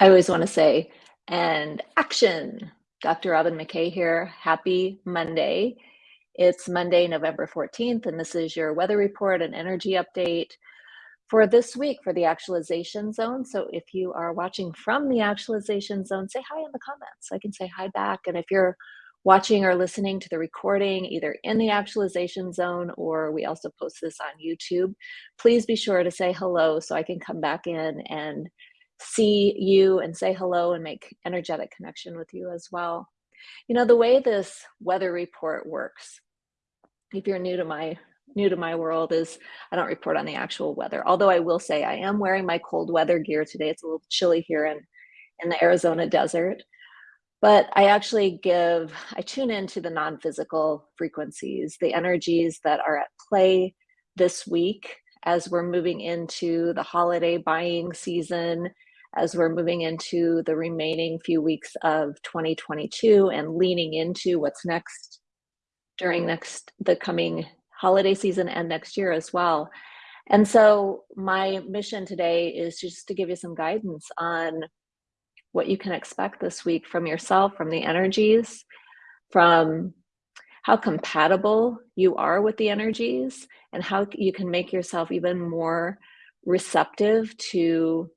I always want to say, and action. Dr. Robin McKay here. Happy Monday. It's Monday, November 14th, and this is your weather report and energy update for this week for the actualization zone. So if you are watching from the actualization zone, say hi in the comments. I can say hi back. And if you're watching or listening to the recording either in the actualization zone or we also post this on YouTube, please be sure to say hello so I can come back in and see you and say hello and make energetic connection with you as well. You know, the way this weather report works, if you're new to my new to my world is I don't report on the actual weather. Although I will say I am wearing my cold weather gear today. It's a little chilly here in, in the Arizona desert. But I actually give, I tune into the non-physical frequencies, the energies that are at play this week as we're moving into the holiday buying season as we're moving into the remaining few weeks of 2022 and leaning into what's next during next the coming holiday season and next year as well. And so my mission today is just to give you some guidance on what you can expect this week from yourself, from the energies, from how compatible you are with the energies and how you can make yourself even more receptive to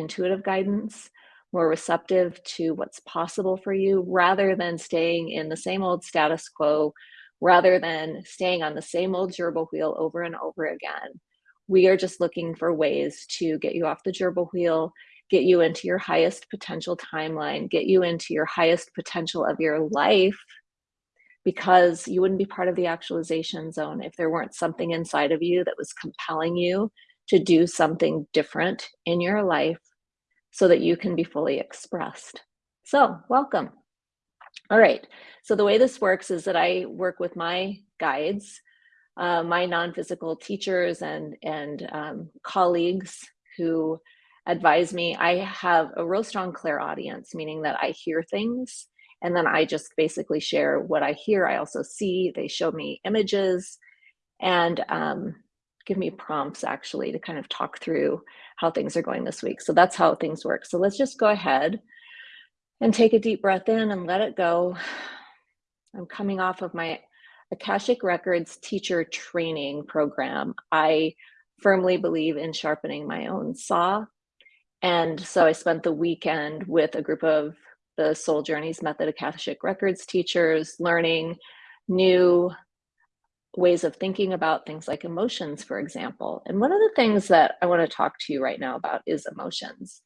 intuitive guidance, more receptive to what's possible for you rather than staying in the same old status quo, rather than staying on the same old gerbil wheel over and over again. We are just looking for ways to get you off the gerbil wheel, get you into your highest potential timeline, get you into your highest potential of your life because you wouldn't be part of the actualization zone if there weren't something inside of you that was compelling you to do something different in your life so that you can be fully expressed. So welcome. All right, so the way this works is that I work with my guides, uh, my non-physical teachers and, and um, colleagues who advise me. I have a real strong clairaudience, meaning that I hear things and then I just basically share what I hear. I also see, they show me images and um, give me prompts actually to kind of talk through how things are going this week. So that's how things work. So let's just go ahead and take a deep breath in and let it go. I'm coming off of my Akashic Records teacher training program. I firmly believe in sharpening my own saw. And so I spent the weekend with a group of the Soul Journeys Method Akashic Records teachers learning new ways of thinking about things like emotions, for example. And one of the things that I want to talk to you right now about is emotions.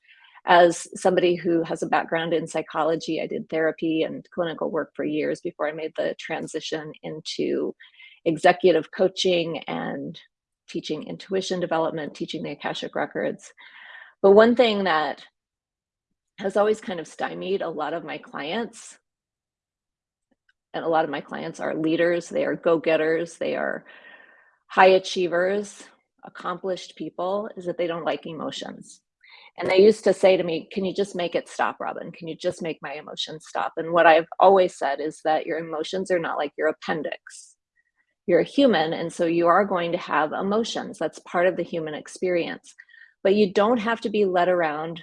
As somebody who has a background in psychology, I did therapy and clinical work for years before I made the transition into executive coaching and teaching intuition development, teaching the Akashic Records. But one thing that has always kind of stymied a lot of my clients and a lot of my clients are leaders, they are go-getters, they are high achievers, accomplished people, is that they don't like emotions. And they used to say to me, can you just make it stop, Robin? Can you just make my emotions stop? And what I've always said is that your emotions are not like your appendix. You're a human, and so you are going to have emotions. That's part of the human experience. But you don't have to be led around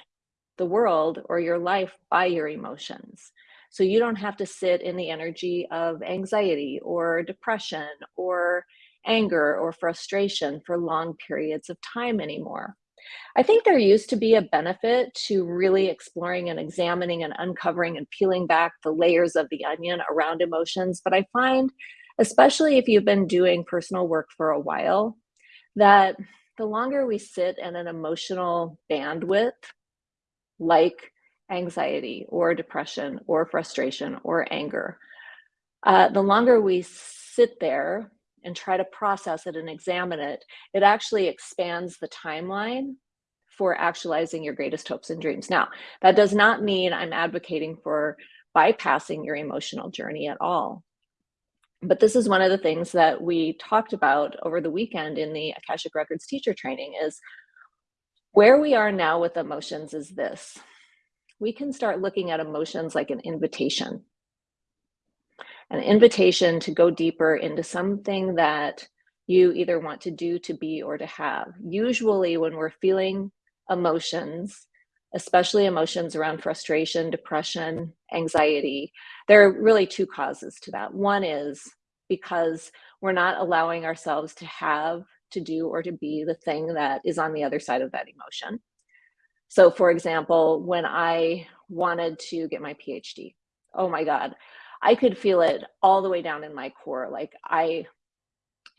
the world or your life by your emotions. So you don't have to sit in the energy of anxiety or depression or anger or frustration for long periods of time anymore. I think there used to be a benefit to really exploring and examining and uncovering and peeling back the layers of the onion around emotions. But I find, especially if you've been doing personal work for a while, that the longer we sit in an emotional bandwidth, like anxiety or depression or frustration or anger. Uh, the longer we sit there and try to process it and examine it, it actually expands the timeline for actualizing your greatest hopes and dreams. Now, that does not mean I'm advocating for bypassing your emotional journey at all. But this is one of the things that we talked about over the weekend in the Akashic Records teacher training is where we are now with emotions is this we can start looking at emotions like an invitation. An invitation to go deeper into something that you either want to do, to be, or to have. Usually when we're feeling emotions, especially emotions around frustration, depression, anxiety. There are really two causes to that. One is because we're not allowing ourselves to have, to do, or to be the thing that is on the other side of that emotion. So for example, when I wanted to get my PhD, oh my God, I could feel it all the way down in my core. Like I,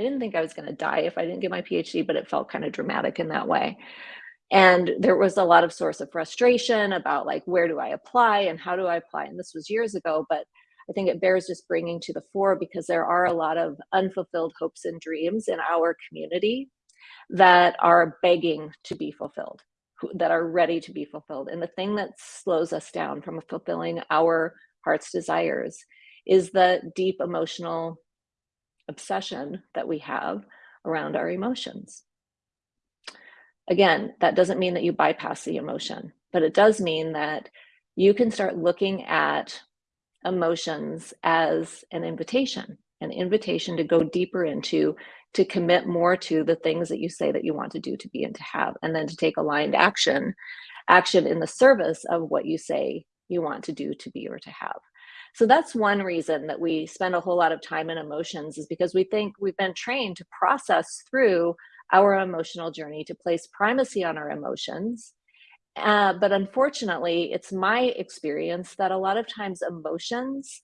I didn't think I was gonna die if I didn't get my PhD, but it felt kind of dramatic in that way. And there was a lot of source of frustration about like, where do I apply and how do I apply? And this was years ago, but I think it bears just bringing to the fore because there are a lot of unfulfilled hopes and dreams in our community that are begging to be fulfilled, that are ready to be fulfilled. And the thing that slows us down from fulfilling our heart's desires is the deep emotional obsession that we have around our emotions. Again, that doesn't mean that you bypass the emotion, but it does mean that you can start looking at emotions as an invitation, an invitation to go deeper into, to commit more to the things that you say that you want to do, to be, and to have, and then to take aligned action, action in the service of what you say you want to do, to be, or to have. So that's one reason that we spend a whole lot of time in emotions is because we think we've been trained to process through our emotional journey, to place primacy on our emotions. Uh, but unfortunately, it's my experience that a lot of times emotions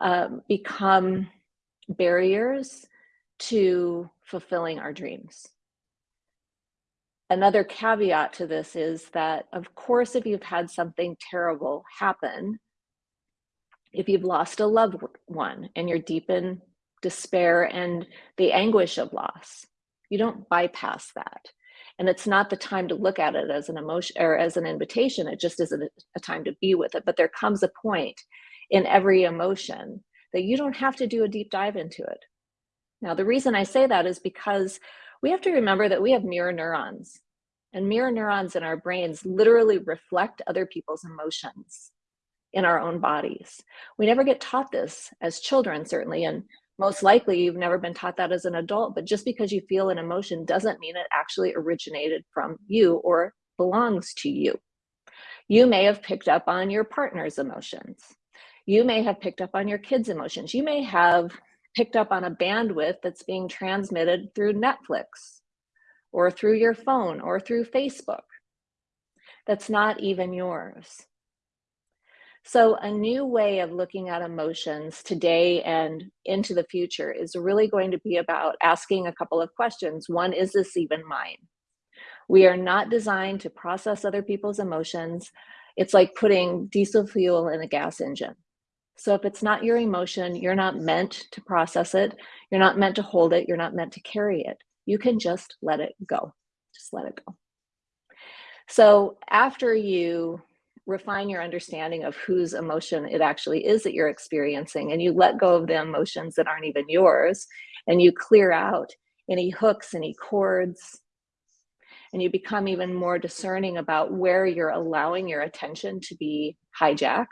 um, become barriers to fulfilling our dreams. Another caveat to this is that, of course, if you've had something terrible happen, if you've lost a loved one and you're deep in despair and the anguish of loss, you don't bypass that. And it's not the time to look at it as an emotion or as an invitation. It just isn't a time to be with it. But there comes a point in every emotion that you don't have to do a deep dive into it. Now, the reason I say that is because we have to remember that we have mirror neurons and mirror neurons in our brains literally reflect other people's emotions in our own bodies. We never get taught this as children, certainly, and most likely you've never been taught that as an adult, but just because you feel an emotion doesn't mean it actually originated from you or belongs to you. You may have picked up on your partner's emotions. You may have picked up on your kids' emotions. You may have picked up on a bandwidth that's being transmitted through Netflix or through your phone or through Facebook. That's not even yours. So a new way of looking at emotions today and into the future is really going to be about asking a couple of questions. One, is this even mine? We are not designed to process other people's emotions. It's like putting diesel fuel in a gas engine. So if it's not your emotion, you're not meant to process it. You're not meant to hold it. You're not meant to carry it. You can just let it go. Just let it go. So after you refine your understanding of whose emotion it actually is that you're experiencing and you let go of the emotions that aren't even yours and you clear out any hooks any cords and you become even more discerning about where you're allowing your attention to be hijacked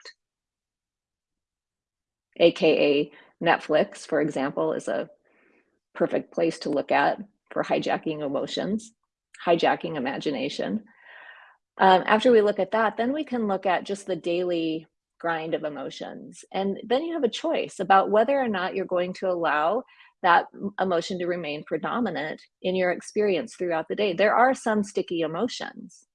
aka netflix for example is a perfect place to look at for hijacking emotions hijacking imagination um, after we look at that, then we can look at just the daily grind of emotions. And then you have a choice about whether or not you're going to allow that emotion to remain predominant in your experience throughout the day. There are some sticky emotions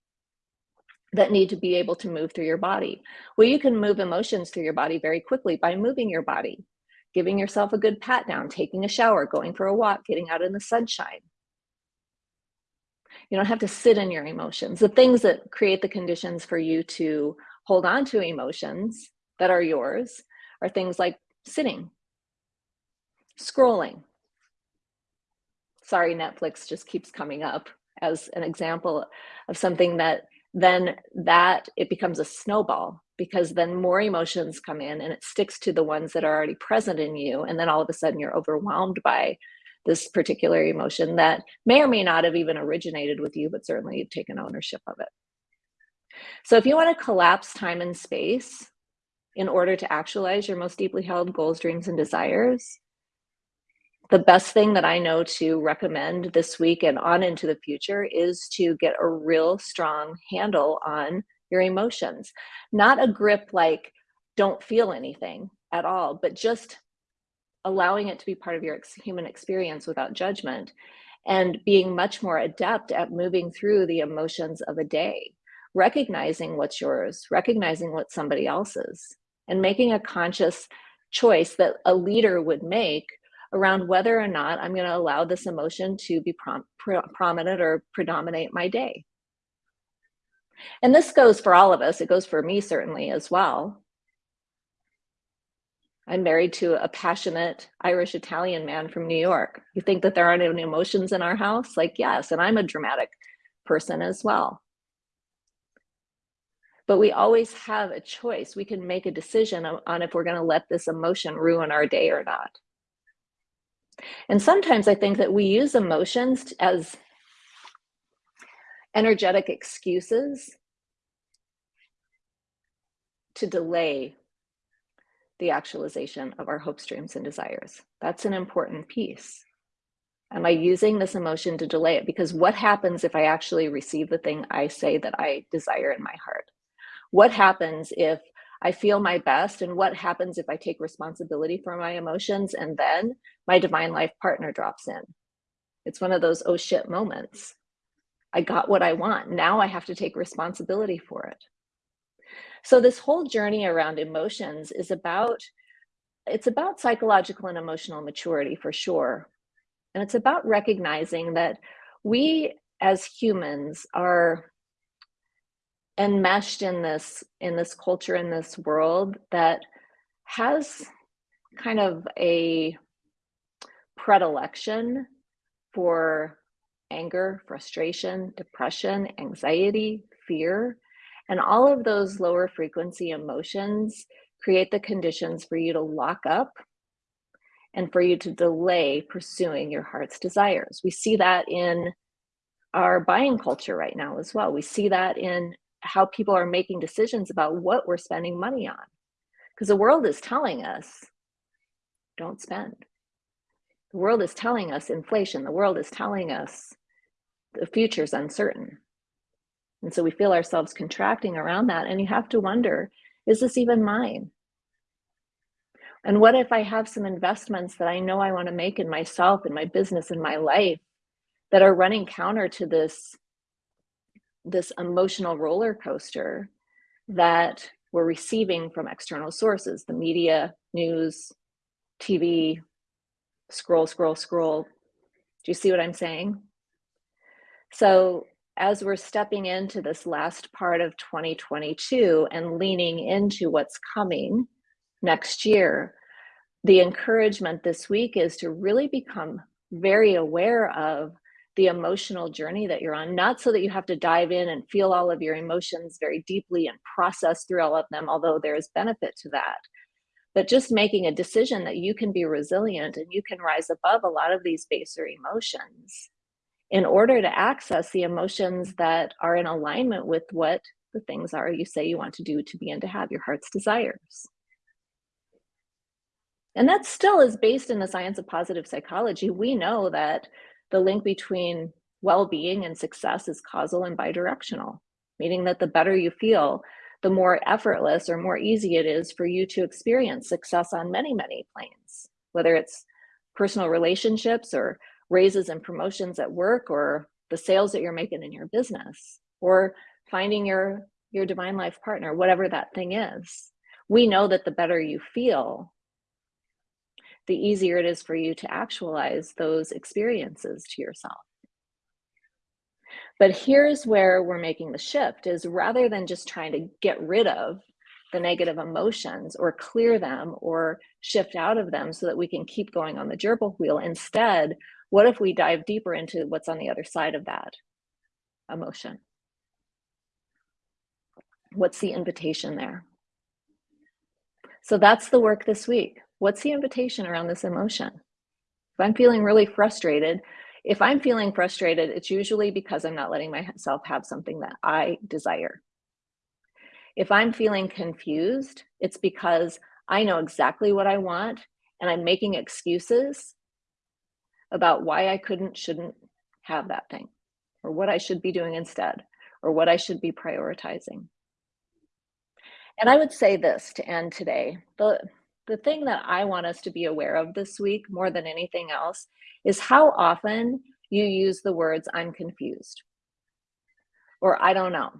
that need to be able to move through your body. Well, you can move emotions through your body very quickly by moving your body, giving yourself a good pat down, taking a shower, going for a walk, getting out in the sunshine. You don't have to sit in your emotions. The things that create the conditions for you to hold on to emotions that are yours are things like sitting, scrolling. Sorry, Netflix just keeps coming up as an example of something that then that it becomes a snowball because then more emotions come in and it sticks to the ones that are already present in you. And then all of a sudden you're overwhelmed by this particular emotion that may or may not have even originated with you, but certainly you've taken ownership of it. So if you want to collapse time and space in order to actualize your most deeply held goals, dreams, and desires, the best thing that I know to recommend this week and on into the future is to get a real strong handle on your emotions. Not a grip like don't feel anything at all, but just allowing it to be part of your ex human experience without judgment and being much more adept at moving through the emotions of a day, recognizing what's yours, recognizing what somebody else's, and making a conscious choice that a leader would make around whether or not I'm going to allow this emotion to be prom prominent or predominate my day. And this goes for all of us. It goes for me certainly as well. I'm married to a passionate Irish Italian man from New York. You think that there aren't any emotions in our house? Like, yes, and I'm a dramatic person as well. But we always have a choice. We can make a decision on if we're going to let this emotion ruin our day or not. And sometimes I think that we use emotions as energetic excuses to delay the actualization of our hopes, dreams, and desires. That's an important piece. Am I using this emotion to delay it? Because what happens if I actually receive the thing I say that I desire in my heart? What happens if I feel my best? And what happens if I take responsibility for my emotions and then my divine life partner drops in? It's one of those oh shit moments. I got what I want. Now I have to take responsibility for it. So this whole journey around emotions is about, it's about psychological and emotional maturity for sure. And it's about recognizing that we as humans are enmeshed in this in this culture in this world that has kind of a predilection for anger, frustration, depression, anxiety, fear, and all of those lower frequency emotions create the conditions for you to lock up and for you to delay pursuing your heart's desires. We see that in our buying culture right now as well. We see that in how people are making decisions about what we're spending money on. Because the world is telling us, don't spend. The world is telling us inflation. The world is telling us the future's uncertain. And so we feel ourselves contracting around that. And you have to wonder, is this even mine? And what if I have some investments that I know I want to make in myself, in my business, in my life that are running counter to this, this emotional roller coaster that we're receiving from external sources, the media, news, TV, scroll, scroll, scroll. Do you see what I'm saying? So as we're stepping into this last part of 2022 and leaning into what's coming next year, the encouragement this week is to really become very aware of the emotional journey that you're on, not so that you have to dive in and feel all of your emotions very deeply and process through all of them, although there is benefit to that. But just making a decision that you can be resilient and you can rise above a lot of these baser emotions in order to access the emotions that are in alignment with what the things are you say you want to do to begin to have your heart's desires. And that still is based in the science of positive psychology. We know that the link between well-being and success is causal and bidirectional, meaning that the better you feel, the more effortless or more easy it is for you to experience success on many, many planes, whether it's personal relationships or raises and promotions at work or the sales that you're making in your business or finding your your divine life partner whatever that thing is. We know that the better you feel the easier it is for you to actualize those experiences to yourself but here's where we're making the shift is rather than just trying to get rid of the negative emotions or clear them or shift out of them so that we can keep going on the gerbil wheel instead what if we dive deeper into what's on the other side of that emotion? What's the invitation there? So that's the work this week. What's the invitation around this emotion? If I'm feeling really frustrated, if I'm feeling frustrated, it's usually because I'm not letting myself have something that I desire. If I'm feeling confused, it's because I know exactly what I want and I'm making excuses about why I couldn't, shouldn't have that thing, or what I should be doing instead, or what I should be prioritizing. And I would say this to end today. The, the thing that I want us to be aware of this week more than anything else is how often you use the words, I'm confused, or I don't know.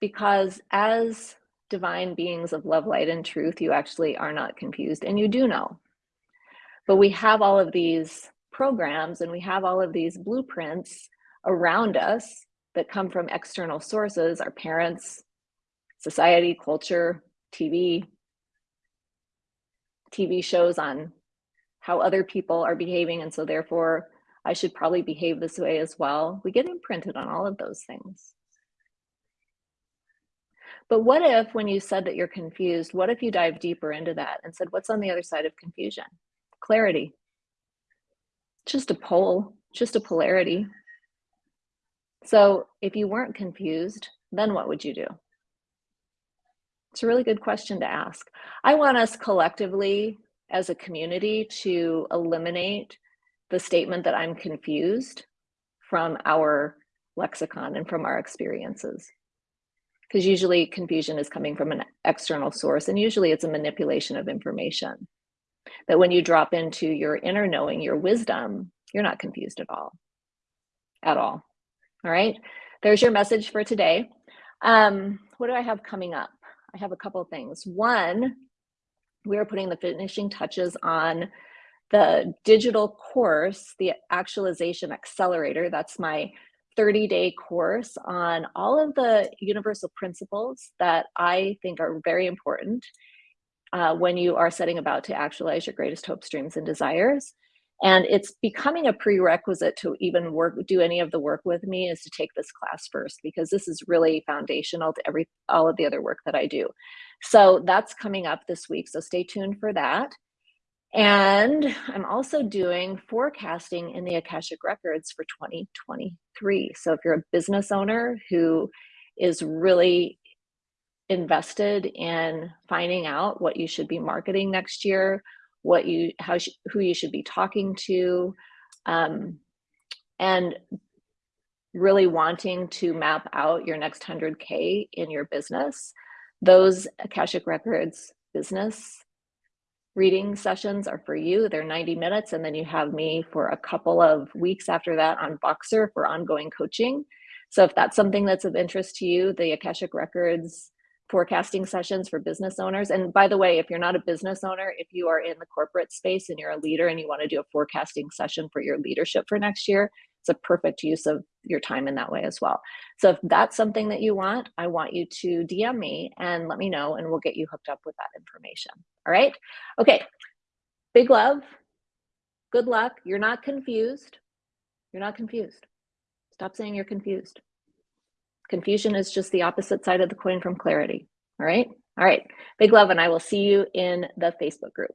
Because as divine beings of love, light, and truth, you actually are not confused and you do know. But we have all of these programs and we have all of these blueprints around us that come from external sources, our parents, society, culture, TV, TV shows on how other people are behaving. And so therefore I should probably behave this way as well. We get imprinted on all of those things. But what if when you said that you're confused, what if you dive deeper into that and said, what's on the other side of confusion? Clarity. Just a pole, just a polarity. So if you weren't confused, then what would you do? It's a really good question to ask. I want us collectively as a community to eliminate the statement that I'm confused from our lexicon and from our experiences. Because usually confusion is coming from an external source and usually it's a manipulation of information. That when you drop into your inner knowing, your wisdom, you're not confused at all, at all. All right, there's your message for today. Um, what do I have coming up? I have a couple of things. One, we are putting the finishing touches on the digital course, the actualization accelerator. That's my 30 day course on all of the universal principles that I think are very important uh, when you are setting about to actualize your greatest hopes, dreams, and desires. And it's becoming a prerequisite to even work, do any of the work with me is to take this class first, because this is really foundational to every, all of the other work that I do. So that's coming up this week. So stay tuned for that. And I'm also doing forecasting in the Akashic Records for 2023. So if you're a business owner who is really invested in finding out what you should be marketing next year, what you how who you should be talking to um, and really wanting to map out your next 100k in your business. Those akashic records business reading sessions are for you. They're 90 minutes and then you have me for a couple of weeks after that on Voxer for ongoing coaching. So if that's something that's of interest to you the akashic records forecasting sessions for business owners. And by the way, if you're not a business owner, if you are in the corporate space and you're a leader and you want to do a forecasting session for your leadership for next year, it's a perfect use of your time in that way as well. So if that's something that you want, I want you to DM me and let me know and we'll get you hooked up with that information. All right. Okay. Big love. Good luck. You're not confused. You're not confused. Stop saying you're confused. Confusion is just the opposite side of the coin from clarity. All right. All right. Big love. And I will see you in the Facebook group.